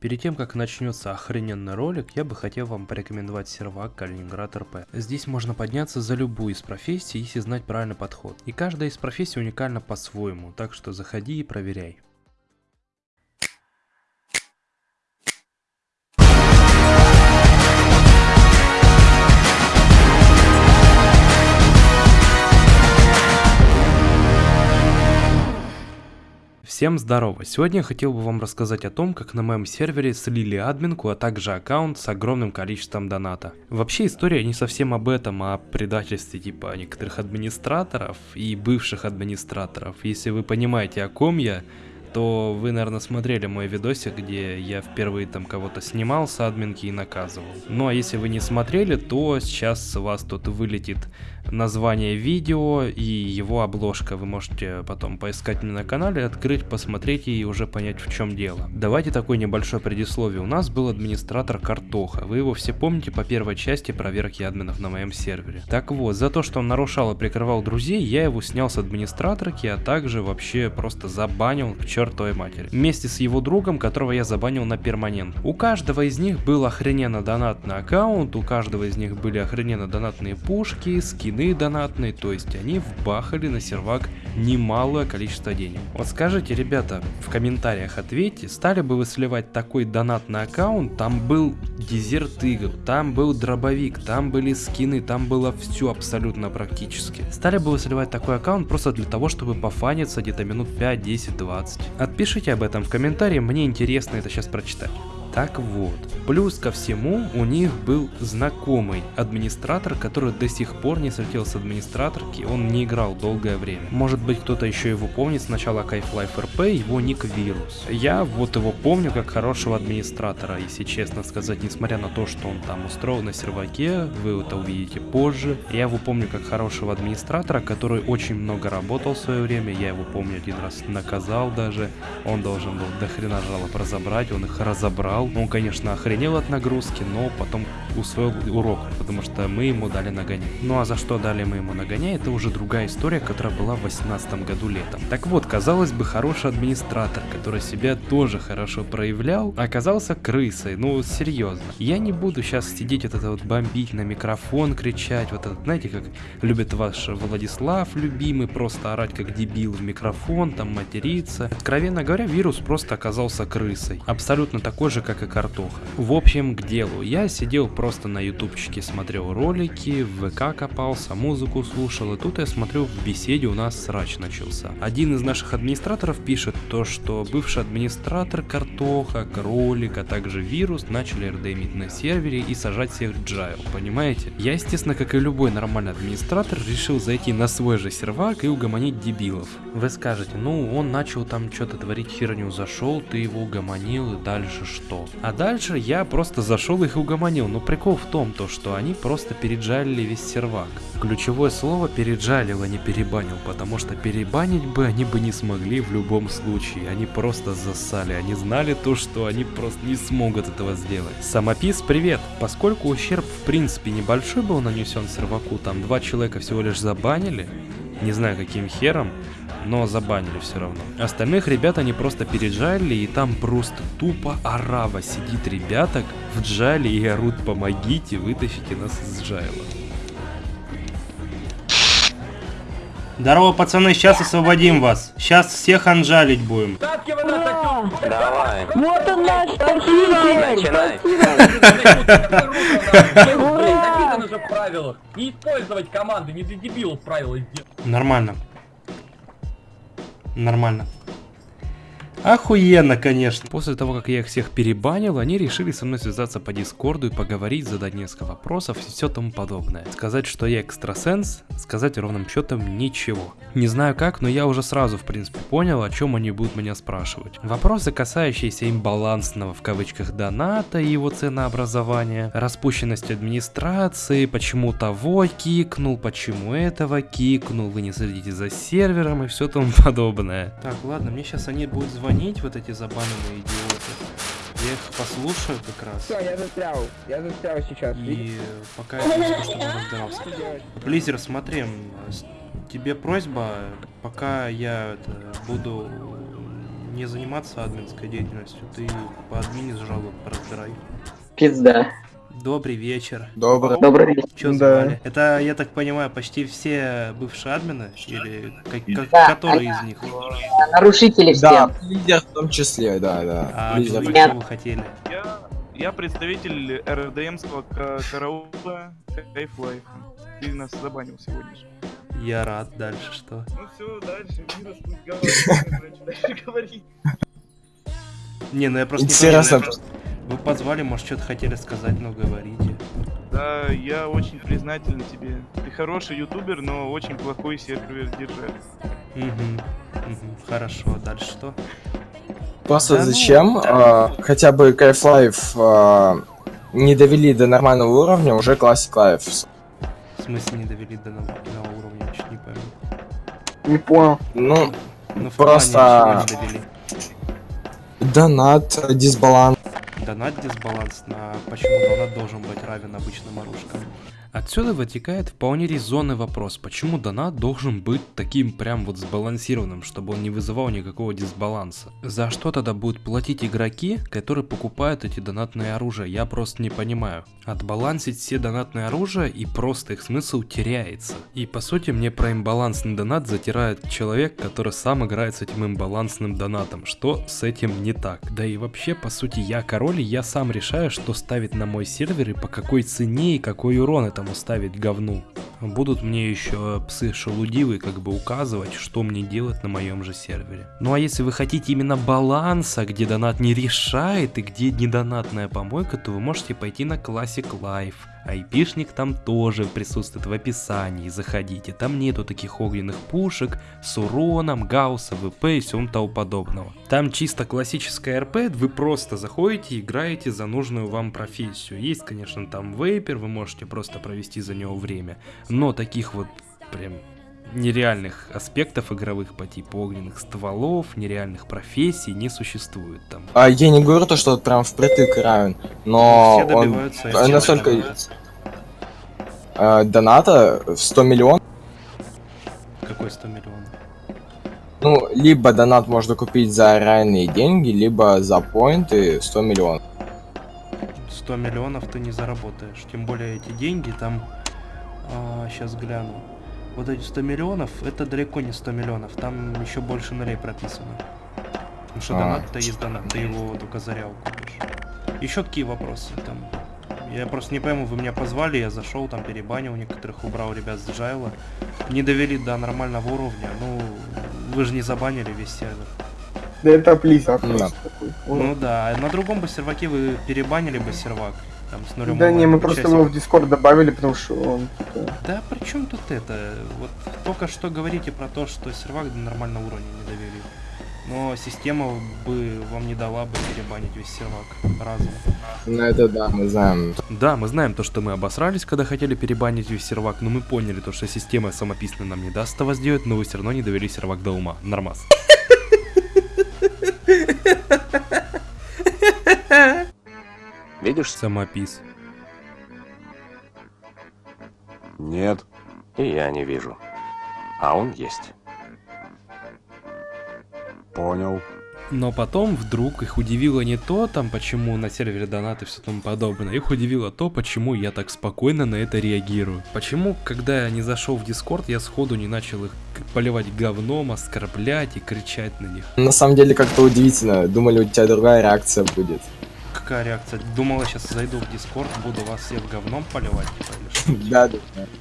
Перед тем, как начнется охрененный ролик, я бы хотел вам порекомендовать сервак Калининград РП. Здесь можно подняться за любую из профессий, если знать правильный подход. И каждая из профессий уникальна по-своему, так что заходи и проверяй. Всем здорово! Сегодня я хотел бы вам рассказать о том, как на моем сервере слили админку, а также аккаунт с огромным количеством доната. Вообще история не совсем об этом, а о предательстве типа некоторых администраторов и бывших администраторов. Если вы понимаете о ком я, то вы, наверное, смотрели мой видосик, где я впервые там кого-то снимал с админки и наказывал. Ну а если вы не смотрели, то сейчас вас тут вылетит название видео и его обложка. Вы можете потом поискать меня на канале, открыть, посмотреть и уже понять в чем дело. Давайте такое небольшое предисловие. У нас был администратор Картоха. Вы его все помните по первой части проверки админов на моем сервере. Так вот, за то, что он нарушал и прикрывал друзей, я его снял с администраторки, а также вообще просто забанил к чертовой матери. Вместе с его другом, которого я забанил на перманент. У каждого из них был охрененно донатный аккаунт, у каждого из них были охрененно донатные пушки, скины скины донатные, то есть они вбахали на сервак немалое количество денег. Вот скажите, ребята, в комментариях ответьте, стали бы вы сливать такой донатный аккаунт, там был дезерт игр, там был дробовик, там были скины, там было все абсолютно практически. Стали бы вы сливать такой аккаунт просто для того, чтобы пофаниться где-то минут 5, 10, 20? Отпишите об этом в комментарии, мне интересно это сейчас прочитать. Так вот, плюс ко всему у них был знакомый администратор, который до сих пор не слетел с администраторки, он не играл долгое время. Может быть кто-то еще его помнит с начала Kite-Life RP, его ник Вирус. Я вот его помню как хорошего администратора, если честно сказать, несмотря на то, что он там устроил на серваке, вы это увидите позже. Я его помню как хорошего администратора, который очень много работал в свое время, я его помню один раз наказал даже, он должен был до хрена жалоб разобрать, он их разобрал играл. Он, конечно, охренел от нагрузки, но потом усвоил урок, потому что мы ему дали нагонять. Ну а за что дали мы ему нагонять, это уже другая история, которая была в 2018 году летом. Так вот, казалось бы, хороший администратор, который себя тоже хорошо проявлял, оказался крысой, ну серьезно. Я не буду сейчас сидеть вот это вот бомбить на микрофон, кричать, вот это, знаете, как любит ваш Владислав любимый, просто орать как дебил в микрофон, там материться. Откровенно говоря, вирус просто оказался крысой. Абсолютно такой же, как и картоха. В общем, к делу. Я сидел просто на ютубчике, смотрел ролики, в ВК копался, музыку слушал, и тут я смотрю, в беседе у нас срач начался. Один из наших администраторов пишет то, что бывший администратор картоха, кролик, а также вирус начали рдмить на сервере и сажать всех джайл, понимаете? Я, естественно, как и любой нормальный администратор, решил зайти на свой же сервак и угомонить дебилов. Вы скажете, ну он начал там что-то творить херню, зашел, ты его угомонил и дальше что? А дальше я просто зашел их и угомонил, но прикол в том, то, что они просто переджалили весь сервак. Ключевое слово переджалил, а не перебанил, потому что перебанить бы они бы не смогли в любом случае. Они просто засали, они знали то, что они просто не смогут этого сделать. Самопис, привет! Поскольку ущерб в принципе небольшой был нанесен серваку, там два человека всего лишь забанили, не знаю каким хером, но забанили все равно. Остальных ребят они просто переджали, и там просто тупо арава сидит ребяток в джале и орут «помогите, вытащите нас из джайла». Здорово, пацаны, сейчас освободим вас. Сейчас всех анжалить будем. Давай. Вот он наш спаситель! Начинай. Правилах. Не использовать команды, не для дебилов правила сделать. Нормально. Нормально. Охуенно, конечно. После того, как я их всех перебанил, они решили со мной связаться по дискорду и поговорить, задать несколько вопросов и все тому подобное. Сказать, что я экстрасенс, сказать ровным счетом ничего. Не знаю как, но я уже сразу, в принципе, понял, о чем они будут меня спрашивать. Вопросы, касающиеся имбалансного в кавычках доната и его ценообразования, распущенность администрации, почему того кикнул, почему этого кикнул, вы не следите за сервером и все тому подобное. Так, ладно, мне сейчас они будут звонить звонить, вот эти забаненные идиоты. Я их послушаю как раз. Все, я застрял. Я застрял сейчас. И пока я просто чтобы разбирался. Близер, смотри, тебе просьба, пока я это, буду... не заниматься админской деятельностью, ты по админе жалоб разбирай. Пизда. Добрый вечер. Добрый. Добрый вечер. Чё Да. Это, я так понимаю, почти все бывшие админы? Или как- как- Да, который из них? Нарушители все. Да, лидер в том числе, да, да. А Лидер. вы что вы хотели? Я, я представитель РДМского ка- караула Кайф Лайф. Ты нас забанил сегодня же. Я рад. Дальше что? Ну все, дальше. Пусть говорит, что дальше говорить. Не, ну я просто не Интересно. понял, я- Вы позвали, может, что-то хотели сказать, но говорите. Да, я очень признателен тебе. Ты хороший ютубер, но очень плохой сервер держатель. Угу. Угу. Хорошо, а дальше что? Просто Да ну, зачем а, хотя бы Кайф Лайф а, не довели до нормального уровня уже Classic Life? В смысле не довели до нового уровня, я чуть не пойму. Не понял. Ну, Ну, Просто- донат, дисбаланс. Донат дисбаланс на почему донат должен быть равен обычным оружкам. Отсюда вытекает вполне резонный вопрос, почему донат должен быть таким прям вот сбалансированным, чтобы он не вызывал никакого дисбаланса. За что тогда будут платить игроки, которые покупают эти донатные оружия, я просто не понимаю. Отбалансить все донатные оружия и просто их смысл теряется. И по сути мне про имбалансный донат затирает человек, который сам играет с этим имбалансным донатом. Что с этим не так? Да и вообще, по сути, я король, и я сам решаю, что ставить на мой сервер и по какой цене и какой урон этому ставить говну. Будут мне еще псы шелудивые как бы указывать, что мне делать на моем же сервере. Ну а если вы хотите именно баланса, где донат не решает и где не донатная помойка, то вы можете пойти на Classic Life. Айпишник там тоже присутствует в описании, заходите. Там нету таких огненных пушек с уроном, гаусса, ВП и всем тому подобного. Там чисто классическая РП, вы просто заходите и играете за нужную вам профессию. Есть, конечно, там вейпер, вы можете просто провести за него время. Но таких вот прям нереальных аспектов игровых по типу огненных стволов, нереальных профессий не существует там. А, я не говорю то, что прям впритык равен, но Все он этого. настолько э, доната в 100 миллионов. Какой 100 миллионов? Ну, либо донат можно купить за реальные деньги, либо за поинты 100 миллионов. 100 миллионов ты не заработаешь. Тем более эти деньги там... сейчас гляну. Вот эти 100 миллионов, это далеко не 100 миллионов. Там еще больше нулей прописано. Потому что А. донат-то есть донат, ты его только за реал купишь. Еще какие вопросы там? Я просто не пойму, вы меня позвали, я зашел, там перебанил некоторых, убрал ребят с Джайла. Не довели до нормального уровня. Ну, вы же не забанили весь сервер. Да это Blizzard Да. просто такой. Ну да, а на другом бы серваке вы перебанили бы сервак. Там с нулем Да не, мы просто его в Discord добавили, потому что он... Да при чем тут это? Вот только что говорите про то, что сервак до нормального уровня не довели. Но система бы вам не дала бы перебанить весь сервак разом. Ну это да, мы знаем. Да, мы знаем то, что мы обосрались, когда хотели перебанить весь сервак, но мы поняли то, что система самописная нам не даст этого сделать, но вы все равно не довели сервак до ума. Нормас. Видишь? Самопис. Нет. И я не вижу. А он есть. Понял. Но потом вдруг их удивило не то, там, почему на сервере донаты и все тому подобное, их удивило то, почему я так спокойно на это реагирую. Почему, когда я не зашел в Дискорд, я сходу не начал их поливать говном, оскорблять и кричать на них. На самом деле как-то удивительно. Думали, у тебя другая реакция будет. Какая реакция? Думала, сейчас зайду в Дискорд, буду вас всех говном поливать, типа, или что? Да, да.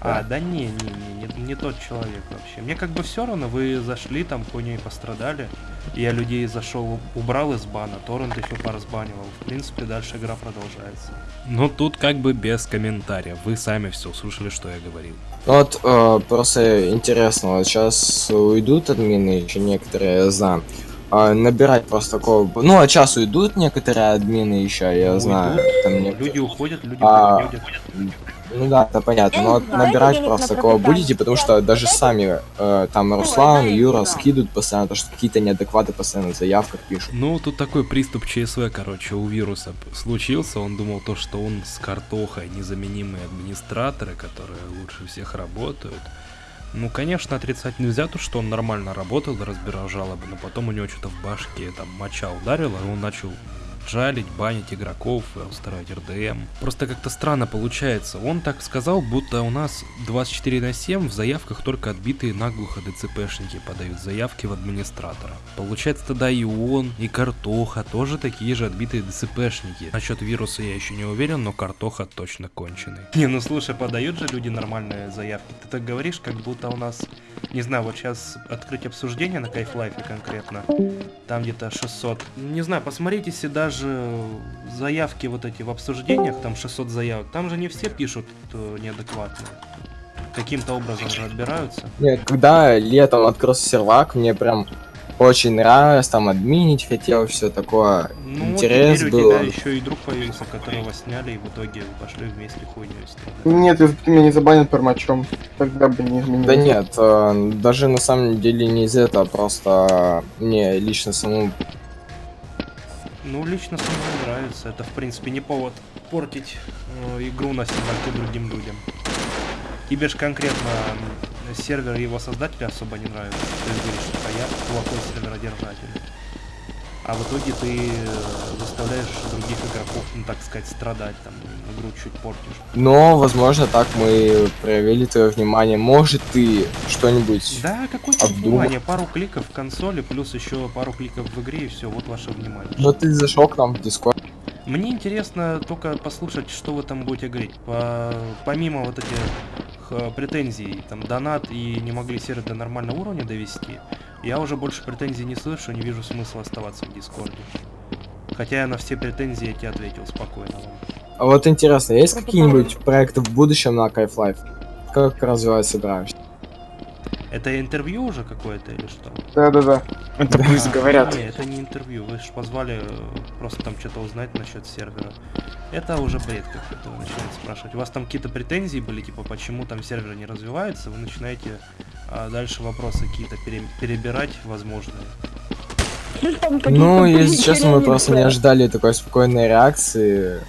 А, да не, не, не, не, не тот человек вообще. Мне как бы все равно, вы зашли, там хуйней пострадали. Я людей зашел, убрал из бана, торрент еще поразбанивал. В принципе, дальше игра продолжается. Ну тут как бы без комментариев. Вы сами все слушали, что я говорил. Вот э, просто интересно, вот сейчас уйдут админы, еще некоторые, я знаю. А, набирать просто такого... Ну, а сейчас уйдут некоторые админы еще, я Уйдут, знаю. Там некоторые- Люди уходят, люди А, приходят. Ну да, это понятно. Но вот набирать просто такого будете, потому что даже сами э, там Руслан, Юра скидывают постоянно, то, что какие-то неадекваты постоянно в заявках пишут. Ну, тут такой приступ ЧСВ, короче, у вируса случился. Он думал то, что он с картохой незаменимые администраторы, которые лучше всех работают. Ну, конечно, отрицать нельзя то, что он нормально работал разбирал жалобы, но потом у него что-то в башке там моча ударила, и он начал жалить, банить игроков, э, устраивать РДМ. Просто как-то странно получается. Он так сказал, будто у нас 24 на 7 в заявках только отбитые наглухо ДЦПшники подают заявки в администратора. Получается тогда и он, и Картоха тоже такие же отбитые ДЦПшники. Насчет вируса я еще не уверен, но Картоха точно конченый. Не, ну слушай, подают же люди нормальные заявки. Ты так говоришь, как будто у нас, не знаю, вот сейчас открыть обсуждение на Кайфлайфе конкретно. Там где-то 600. Не знаю, посмотрите, если даже заявки вот эти в обсуждениях, там 600 заявок, там же не все пишут э, неадекватно. Каким-то образом же отбираются. Нет, когда летом открылся сервак, мне прям очень нравилось, там админить хотел, все такое. Ну Интерес вот был. у тебя еще и друг появился, которого сняли, и в итоге пошли вместе хуйню. Нет, если бы ты меня не забанил пермачом, тогда бы не изменилось. Да нет, э, даже на самом деле не из этого, просто мне лично самому Ну, лично мной нравится. Это, в принципе, не повод портить э, игру на серверке другим людям. Тебе же конкретно сервер и его создателя особо не нравится. Ты говоришь, что я плохой серверодержатель. А в итоге ты э, заставляешь других игроков, ну так сказать, страдать, там, игру чуть портишь. Но, возможно, так мы проявили твое внимание. Может, ты что-нибудь... Да, какое-то Обдумав. внимание, пару кликов в консоли, плюс еще пару кликов в игре, и все, вот ваше внимание. Но ты зашел к нам в Discord. Мне интересно только послушать, что вы там будете говорить. По- Помимо вот этих претензий, там, донат и не могли сервер до нормального уровня довести, я уже больше претензий не слышу, не вижу смысла оставаться в Дискорде. Хотя я на все претензии эти ответил спокойно вам. А вот интересно, есть какие-нибудь проекты в будущем на Kite Life? Как развивается игра? Это интервью уже какое-то или что? Да-да-да. Это пусть А, говорят. Не, это не интервью, вы же позвали э, просто там что-то узнать насчет сервера. Это уже бред какой-то, вы начинаете спрашивать. У вас там какие-то претензии были, типа, почему там сервер не развивается, вы начинаете а, дальше вопросы какие-то пере- перебирать возможные. Ну, если честно, мы просто не ожидали такой спокойной реакции.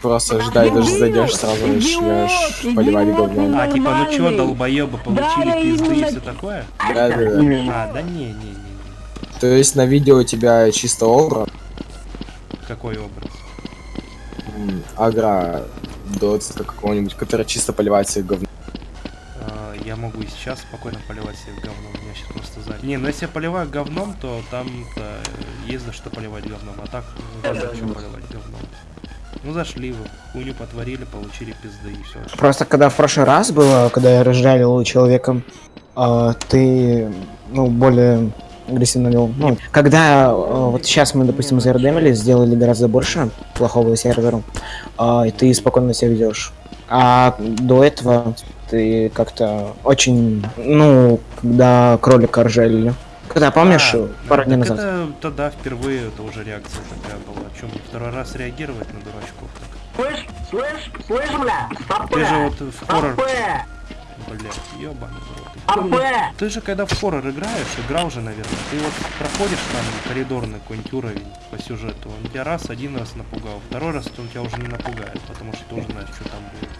Просто ожидали, даже зайдешь, сразу начнешь поливать говном. А, типа, ну чё, долбоёбы, получили пизды и все такое? Да-да-да. Именно. А, да не, не, не, не. То есть на видео у тебя чисто образ, Какой образ? агра дотска какого-нибудь, который чисто поливает всех говном. А, я могу и сейчас спокойно поливать себе говном, у меня сейчас просто занят. Не, ну если я поливаю говном, то там-то э, есть за что поливать говном, а так ну, зачем поливать говном. Ну зашли вы, хуйню потворили, получили пизды и все. Просто когда в прошлый раз было, когда я разжалил человека, а, ты, ну, более агрессивно вел. Ну, когда а, вот сейчас мы, допустим, зардемили, сделали гораздо больше плохого серверу, а, и ты спокойно себя ведешь. А до этого ты как-то очень, ну, когда кролика ржалили. Когда, помнишь, А, пару дней назад? Это тогда впервые это уже реакция такая была. Чем второй раз реагировать на дурачков так? Слышь, слышь, слышь, бля, Ты же вот в хоррор, АП, блядь, ёбаный в рот. АП, Ты же когда в хоррор играешь, играл же, наверное, ты вот проходишь там коридорный какой-нибудь уровень по сюжету, он тебя раз, один раз напугал, второй раз он тебя уже не напугает, потому что ты уже знаешь, что там будет.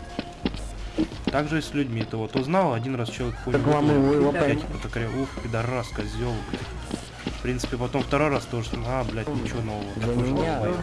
Так же и с людьми, ты вот узнал, один раз человек хуй я типа такая, ух, пидорас, козел, блядь. В принципе, потом второй раз тоже, а, блядь, ничего нового, долбоёб.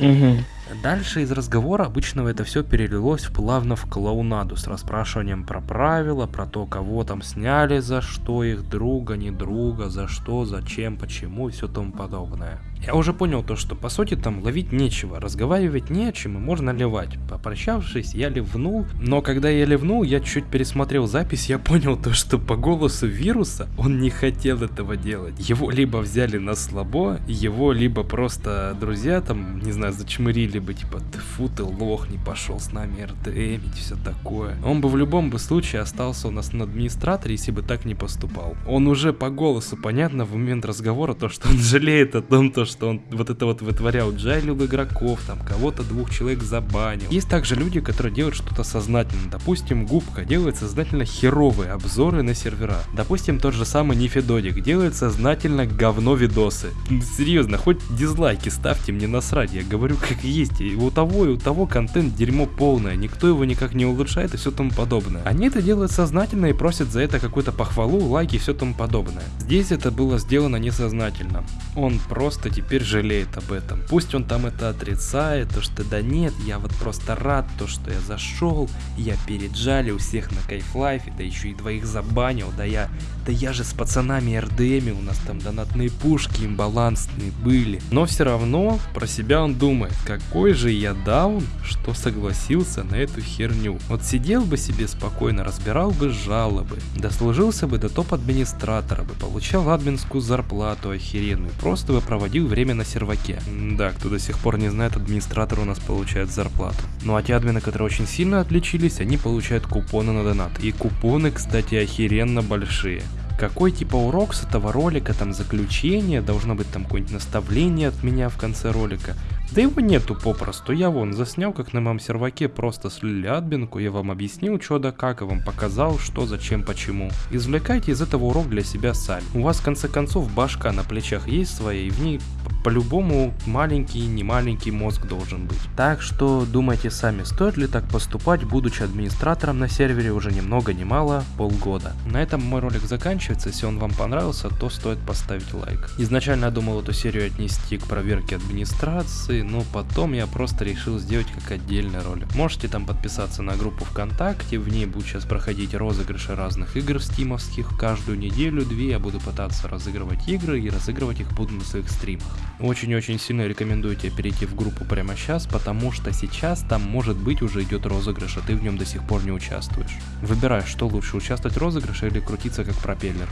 Мгм. Дальше из разговора обычного это все перелилось плавно в клоунаду с расспрашиванием про правила, про то, кого там сняли, за что их друга, не друга, за что, зачем, почему и все тому подобное. Я уже понял то, что по сути там ловить нечего, разговаривать не о чем и можно ливать. Попрощавшись, я ливнул, но когда я ливнул, я чуть пересмотрел запись, я понял то, что по голосу вируса он не хотел этого делать. Его либо взяли на слабо, его либо просто друзья там, не знаю, зачмырили бы, типа, ты фу, ты лох, не пошел с нами РДМить, все такое. Он бы в любом бы случае остался у нас на администраторе, если бы так не поступал. Он уже по голосу понятно в момент разговора, то, что он жалеет о том, то, что он вот это вот вытворял, джайлил игроков, там кого-то двух человек забанил. Есть также люди, которые делают что-то сознательно. Допустим, Губка делает сознательно херовые обзоры на сервера. Допустим, тот же самый Нефедодик делает сознательно говно видосы. Серьезно, хоть дизлайки ставьте, мне насрать, я говорю как есть. И у того и у того контент дерьмо полное, никто его никак не улучшает и все тому подобное. Они это делают сознательно и просят за это какую-то похвалу, лайки и все тому подобное. Здесь это было сделано несознательно. Он просто теперь жалеет об этом. Пусть он там это отрицает, то что да нет, я вот просто рад, то что я зашел, я переджалил всех на кайфлайфе, да еще и двоих забанил, да я, да я же с пацанами РДМ, у нас там донатные пушки имбалансные были. Но все равно про себя он думает, какой же я даун, что согласился на эту херню. Вот сидел бы себе спокойно, разбирал бы жалобы, дослужился бы до топ-администратора бы, получал админскую зарплату охеренную, просто бы проводил время на серваке. Да, кто до сих пор не знает, администратор у нас получает зарплату. Ну а те админы, которые очень сильно отличились, они получают купоны на донат. И купоны, кстати, охеренно большие. Какой типа урок с этого ролика, там заключение, должно быть там какое-нибудь наставление от меня в конце ролика. Да его нету попросту, я вон заснял, как на моем серваке просто слили админку, я вам объяснил что да как, и вам показал, что, зачем, почему. Извлекайте из этого урок для себя сами. У вас в конце концов башка на плечах есть своя, и в ней по-любому маленький, не маленький мозг должен быть. Так что думайте сами, стоит ли так поступать, будучи администратором на сервере уже ни много ни мало полгода. На этом мой ролик заканчивается, если он вам понравился, то стоит поставить лайк. Изначально я думал эту серию отнести к проверке администрации, но потом я просто решил сделать как отдельный ролик. Можете там подписаться на группу ВКонтакте, в ней будут сейчас проходить розыгрыши разных игр стимовских. Каждую неделю-две я буду пытаться разыгрывать игры и разыгрывать их буду на своих стримах. Очень-очень сильно рекомендую тебе перейти в группу прямо сейчас, потому что сейчас там может быть уже идет розыгрыш, а ты в нем до сих пор не участвуешь. Выбирай, что лучше, участвовать в розыгрыше или крутиться как пропеллер.